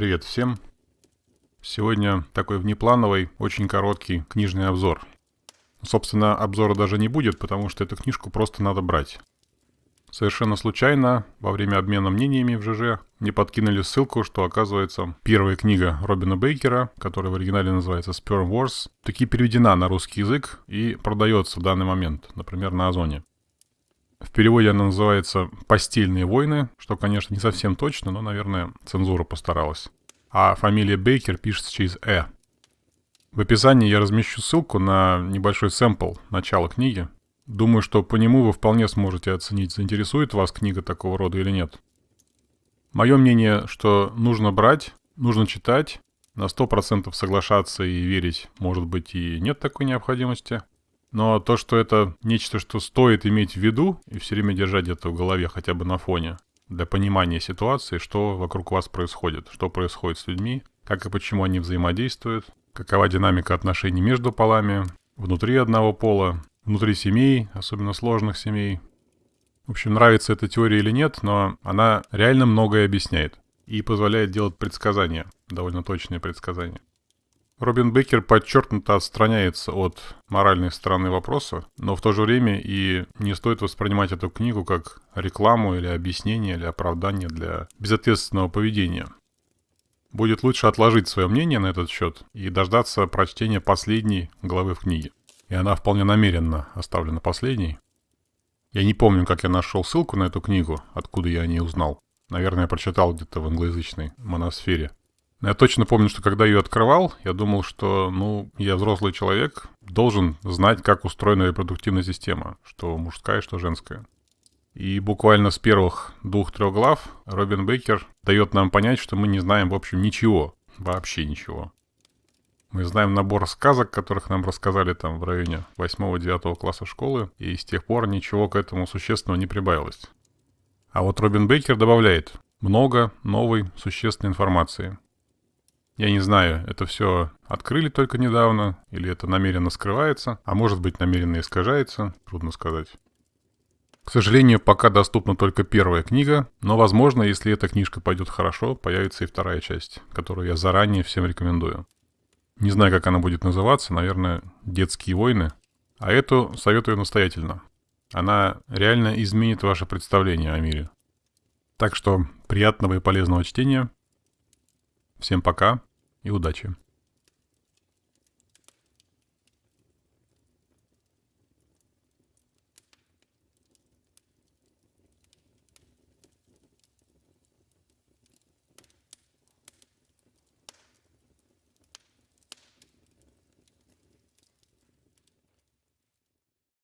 Привет всем! Сегодня такой внеплановый, очень короткий книжный обзор. Собственно, обзора даже не будет, потому что эту книжку просто надо брать. Совершенно случайно, во время обмена мнениями в ЖЖ, мне подкинули ссылку, что, оказывается, первая книга Робина Бейкера, которая в оригинале называется Sperm Wars, таки переведена на русский язык и продается в данный момент, например, на Озоне. В переводе она называется «Постельные войны», что, конечно, не совсем точно, но, наверное, цензура постаралась. А фамилия Бейкер пишется через «э». В описании я размещу ссылку на небольшой сэмпл начала книги. Думаю, что по нему вы вполне сможете оценить, заинтересует вас книга такого рода или нет. Мое мнение, что нужно брать, нужно читать, на 100% соглашаться и верить, может быть, и нет такой необходимости. Но то, что это нечто, что стоит иметь в виду и все время держать это в голове хотя бы на фоне, для понимания ситуации, что вокруг вас происходит, что происходит с людьми, как и почему они взаимодействуют, какова динамика отношений между полами, внутри одного пола, внутри семей, особенно сложных семей. В общем, нравится эта теория или нет, но она реально многое объясняет и позволяет делать предсказания, довольно точные предсказания. Робин Беккер подчеркнуто отстраняется от моральной стороны вопроса, но в то же время и не стоит воспринимать эту книгу как рекламу или объяснение или оправдание для безответственного поведения. Будет лучше отложить свое мнение на этот счет и дождаться прочтения последней главы в книге. И она вполне намеренно оставлена последней. Я не помню, как я нашел ссылку на эту книгу, откуда я о ней узнал. Наверное, я прочитал где-то в англоязычной моносфере. Я точно помню, что когда ее открывал, я думал, что, ну, я взрослый человек, должен знать, как устроена репродуктивная система, что мужская, что женская. И буквально с первых двух-трех глав Робин Бейкер дает нам понять, что мы не знаем, в общем, ничего, вообще ничего. Мы знаем набор сказок, которых нам рассказали там в районе 8-9 класса школы, и с тех пор ничего к этому существенного не прибавилось. А вот Робин Бейкер добавляет много новой существенной информации – я не знаю, это все открыли только недавно, или это намеренно скрывается, а может быть намеренно искажается, трудно сказать. К сожалению, пока доступна только первая книга, но возможно, если эта книжка пойдет хорошо, появится и вторая часть, которую я заранее всем рекомендую. Не знаю, как она будет называться, наверное, «Детские войны», а эту советую настоятельно. Она реально изменит ваше представление о мире. Так что приятного и полезного чтения. Всем пока и удачи!